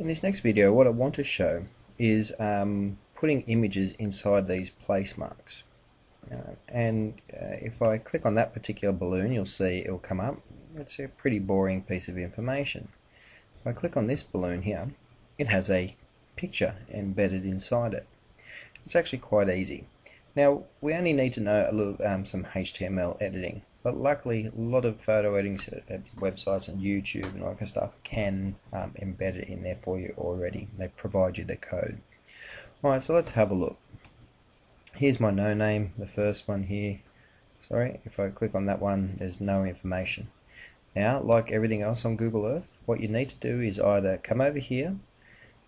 In this next video what I want to show is um, putting images inside these place marks. Uh, and uh, if I click on that particular balloon you'll see it will come up. It's a pretty boring piece of information. If I click on this balloon here it has a picture embedded inside it. It's actually quite easy. Now we only need to know a little um, some HTML editing but luckily, a lot of photo editing websites and YouTube and all that kind of stuff can um, embed it in there for you already. They provide you the code. Alright, so let's have a look. Here's my no name, the first one here. Sorry, if I click on that one, there's no information. Now, like everything else on Google Earth, what you need to do is either come over here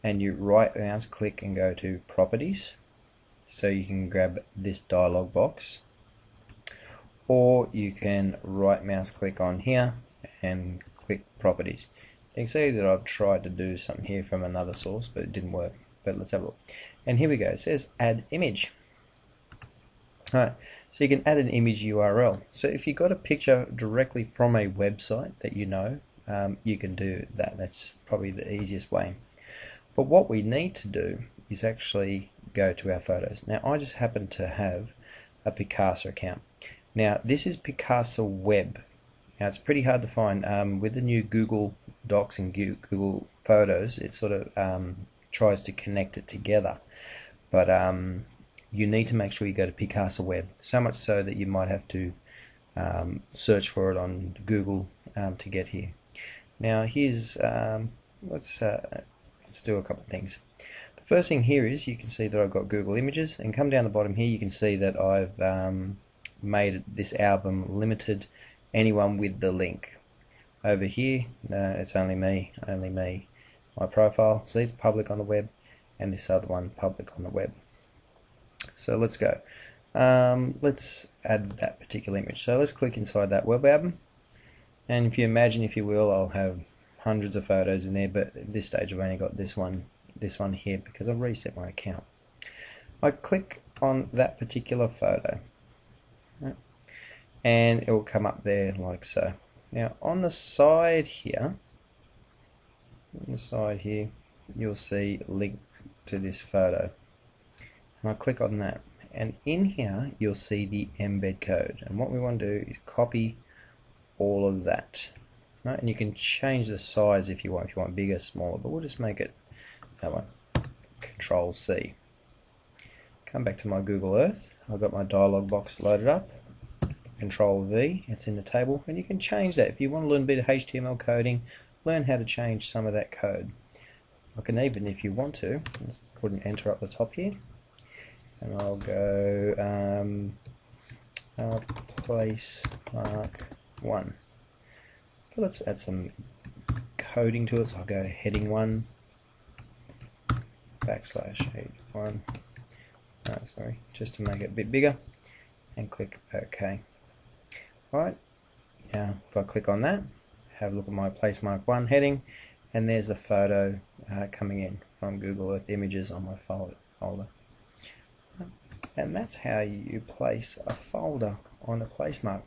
and you right mouse click and go to properties so you can grab this dialog box or you can right mouse click on here and click properties. You can see that I've tried to do something here from another source but it didn't work. But let's have a look. And here we go. It says add image. Alright, so you can add an image URL. So if you've got a picture directly from a website that you know, um, you can do that. That's probably the easiest way. But what we need to do is actually go to our photos. Now I just happen to have a Picasa account. Now this is Picasa Web. Now it's pretty hard to find. Um, with the new Google Docs and Google Photos, it sort of um, tries to connect it together. But um, you need to make sure you go to Picasa Web. So much so that you might have to um, search for it on Google um, to get here. Now here's um, let's uh, let's do a couple of things. First thing here is you can see that I've got Google Images, and come down the bottom here you can see that I've made this album limited anyone with the link. Over here no it's only me only me. My profile see it's public on the web and this other one public on the web. So let's go. Um, let's add that particular image. So let's click inside that web album. And if you imagine if you will I'll have hundreds of photos in there but at this stage I've only got this one this one here because I've reset my account I click on that particular photo and it will come up there like so. Now on the side here, on the side here, you'll see link to this photo. And I click on that. And in here, you'll see the embed code. And what we want to do is copy all of that. Right? And you can change the size if you want, if you want bigger, smaller, but we'll just make it that one. Control C. Come back to my Google Earth. I've got my dialog box loaded up. Control V, it's in the table, and you can change that. If you want to learn a bit of HTML coding, learn how to change some of that code. I can even, if you want to, let's put an enter up the top here, and I'll go um, uh, place mark 1. Okay, let's add some coding to it, so I'll go heading 1, backslash 1, oh, sorry, just to make it a bit bigger, and click OK. Alright, now if I click on that, have a look at my place mark 1 heading, and there's the photo uh, coming in from Google Earth Images on my folder. And that's how you place a folder on a place mark.